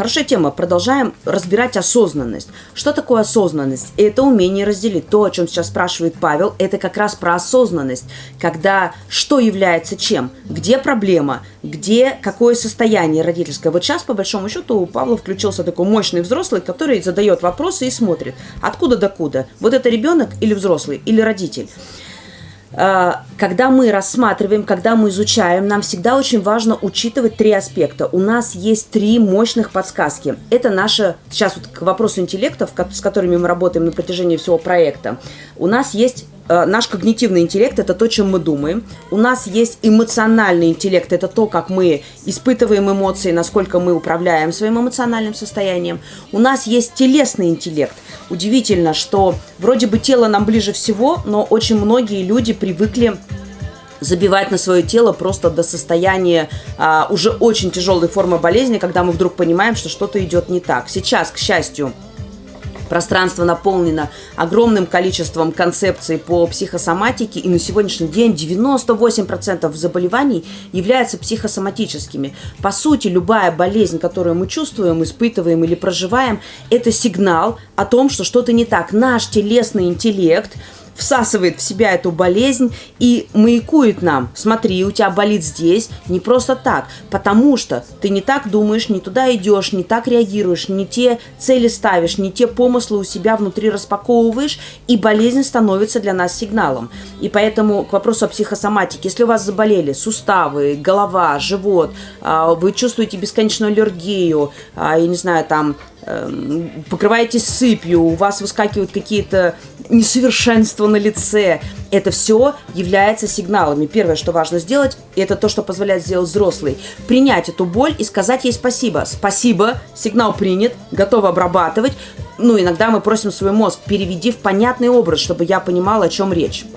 Хорошая тема. Продолжаем разбирать осознанность. Что такое осознанность? Это умение разделить. То, о чем сейчас спрашивает Павел, это как раз про осознанность. Когда что является чем? Где проблема? Где какое состояние родительское? Вот сейчас, по большому счету, у Павла включился такой мощный взрослый, который задает вопросы и смотрит. Откуда докуда? Вот это ребенок или взрослый, или родитель? А, когда мы рассматриваем, когда мы изучаем, нам всегда очень важно учитывать три аспекта. У нас есть три мощных подсказки. Это наша, сейчас вот к вопросу интеллектов, с которыми мы работаем на протяжении всего проекта. У нас есть Э, наш когнитивный интеллект – это то, чем мы думаем. У нас есть эмоциональный интеллект – это то, как мы испытываем эмоции, насколько мы управляем своим эмоциональным состоянием. У нас есть телесный интеллект. Удивительно, что вроде бы тело нам ближе всего, но очень многие люди привыкли забивать на свое тело просто до состояния а, уже очень тяжелой формы болезни, когда мы вдруг понимаем, что что-то идет не так. Сейчас, к счастью, Пространство наполнено огромным количеством концепций по психосоматике, и на сегодняшний день 98% заболеваний являются психосоматическими. По сути, любая болезнь, которую мы чувствуем, испытываем или проживаем, это сигнал о том, что что-то не так. Наш телесный интеллект – всасывает в себя эту болезнь и маякует нам. Смотри, у тебя болит здесь не просто так, потому что ты не так думаешь, не туда идешь, не так реагируешь, не те цели ставишь, не те помыслы у себя внутри распаковываешь, и болезнь становится для нас сигналом. И поэтому к вопросу о психосоматике, если у вас заболели суставы, голова, живот, а, вы чувствуете бесконечную аллергию, а, я не знаю, там покрываетесь сыпью, у вас выскакивают какие-то несовершенства на лице. Это все является сигналами. Первое, что важно сделать, это то, что позволяет сделать взрослый. Принять эту боль и сказать ей спасибо. Спасибо, сигнал принят, готов обрабатывать. Ну, иногда мы просим свой мозг, переведи в понятный образ, чтобы я понимала, о чем речь.